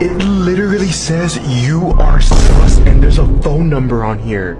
It literally says you are sus and there's a phone number on here.